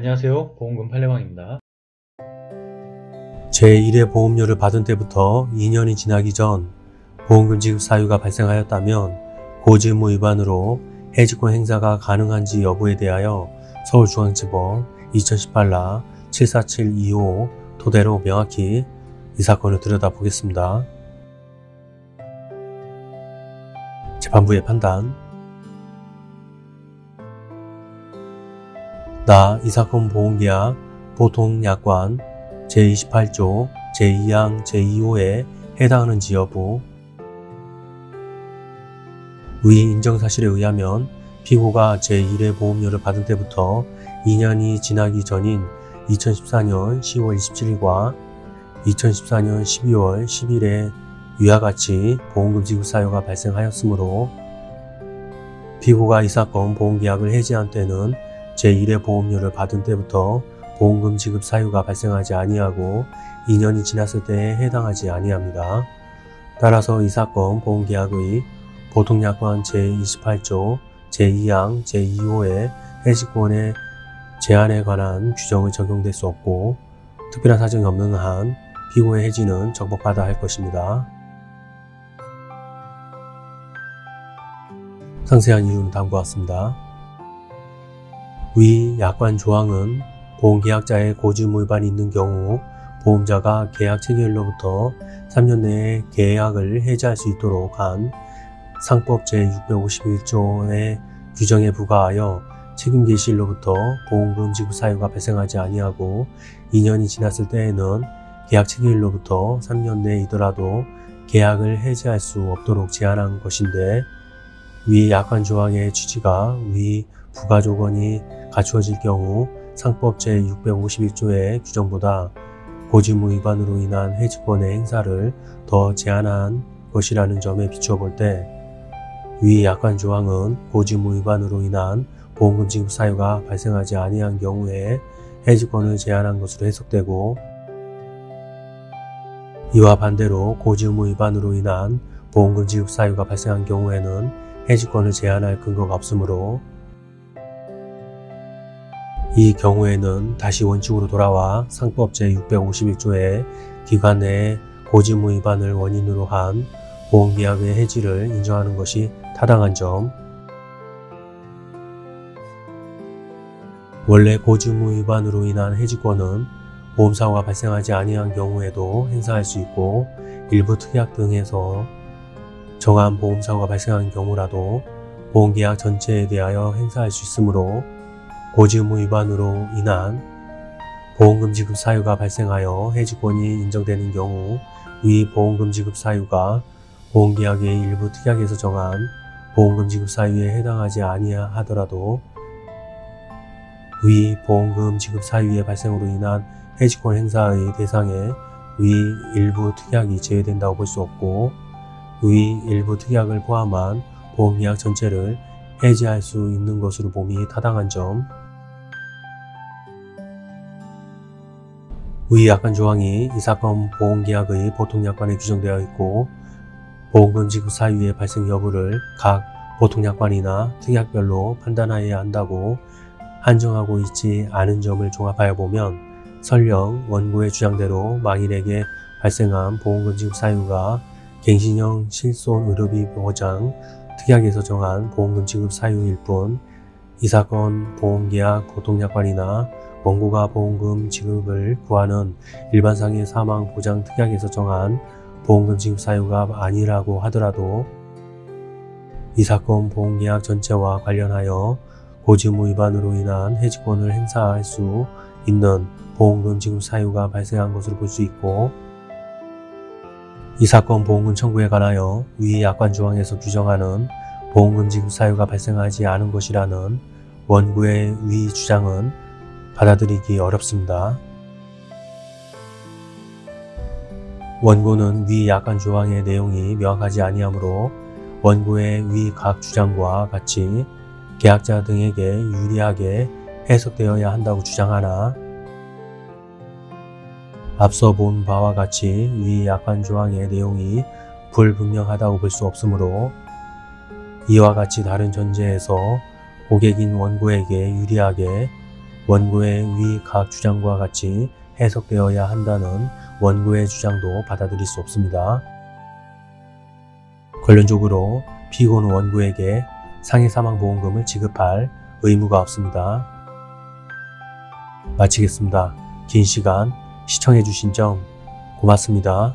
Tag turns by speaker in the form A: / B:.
A: 안녕하세요. 보험금 팔례방입니다.
B: 제1회 보험료를 받은 때부터 2년이 지나기 전 보험금 지급 사유가 발생하였다면 고지의무 위반으로 해지권 행사가 가능한지 여부에 대하여 서울중앙지법 2018라 74725 토대로 명확히 이 사건을 들여다보겠습니다. 재판부의 판단 나 이 사건 보험계약 보통약관 제28조 제2항 제2호에 해당하는 지 여부. 위 인정사실에 의하면 피고가 제1회 보험료를 받은 때부터 2년이 지나기 전인 2014년 10월 27일과 2014년 12월 10일에 위와 같이 보험금 지급 사유가 발생하였으므로 피고가 이 사건 보험계약을 해지한 때는 제1회 보험료를 받은 때부터 보험금 지급 사유가 발생하지 아니하고 2년이 지났을 때에 해당하지 아니합니다. 따라서 이 사건 보험계약의 보통약관 제28조 제2항 제2호의 해지권의 제한에 관한 규정이 적용될 수 없고 특별한 사정이 없는 한 피고의 해지는 적법하다 할 것입니다. 상세한 이유는 다음과 같습니다. 위 약관 조항은 보험계약자의 고지의무 위반이 있는 경우 보험자가 계약 체결로부터 3년 내에 계약을 해지할 수 있도록 한 상법 제651조의 규정에 부과하여 책임 개시일로부터 보험금 지급 사유가 발생하지 아니하고 2년이 지났을 때에는 계약 체결일로부터 3년 내이더라도 계약을 해지할 수 없도록 제한한 것인데 위 약관 조항의 취지가 위 부가 조건이 갖추어질 경우 상법 제651조의 규정보다 고지무 위반으로 인한 해지권의 행사를 더 제한한 것이라는 점에 비추어 볼 때 위 약관 조항은 고지무 위반으로 인한 보험금 지급 사유가 발생하지 아니한 경우에 해지권을 제한한 것으로 해석되고 이와 반대로 고지의무 위반으로 인한 보험금 지급 사유가 발생한 경우에는 해지권을 제한할 근거가 없으므로 이 경우에는 다시 원칙으로 돌아와 상법 제651조의 기관 내에 고지의무 위반을 원인으로 한 보험계약의 해지를 인정하는 것이 타당한 점. 원래 고지의무 위반으로 인한 해지권은 보험사고가 발생하지 아니한 경우에도 행사할 수 있고 일부 특약 등에서 정한 보험사고가 발생한 경우라도 보험계약 전체에 대하여 행사할 수 있으므로 고지의무 위반으로 인한 보험금 지급 사유가 발생하여 해지권이 인정되는 경우 위 보험금 지급 사유가 보험계약의 일부 특약에서 정한 보험금 지급 사유에 해당하지 아니하더라도 위 보험금 지급 사유의 발생으로 인한 해지권 행사의 대상에 위 일부 특약이 제외된다고 볼 수 없고 위 일부 특약을 포함한 보험계약 전체를 해지할 수 있는 것으로 봄이 타당한 점. 위 약관 조항이 이 사건 보험계약의 보통약관에 규정되어 있고 보험금 지급 사유의 발생 여부를 각 보통약관이나 특약별로 판단하여야 한다고 한정하고 있지 않은 점을 종합하여 보면 설령 원고의 주장대로 망인에게 발생한 보험금 지급 사유가 갱신형 실손 의료비 보장 특약에서 정한 보험금 지급 사유일 뿐 이 사건 보험계약 보통약관이나 원고가 보험금 지급을 구하는 일반상의 사망 보장 특약에서 정한 보험금 지급 사유가 아니라고 하더라도 이 사건 보험계약 전체와 관련하여 고지의무 위반으로 인한 해지권을 행사할 수 있는 보험금 지급 사유가 발생한 것으로 볼 수 있고 이 사건 보험금 청구에 관하여 위 약관 조항에서 규정하는 보험금 지급 사유가 발생하지 않은 것이라는 원고의 위 주장은 받아들이기 어렵습니다. 원고는 위 약관 조항의 내용이 명확하지 아니하므로 원고의 위 각 주장과 같이 계약자 등에게 유리하게 해석되어야 한다고 주장하나 앞서 본 바와 같이 위 약관 조항의 내용이 불분명하다고 볼 수 없으므로 이와 같이 다른 전제에서 고객인 원고에게 유리하게 원고의 위 각 주장과 같이 해석되어야 한다는 원고의 주장도 받아들일 수 없습니다. 결론적으로 피고는 원고에게 상해사망보험금을 지급할 의무가 없습니다. 마치겠습니다. 긴 시간 시청해주신 점 고맙습니다.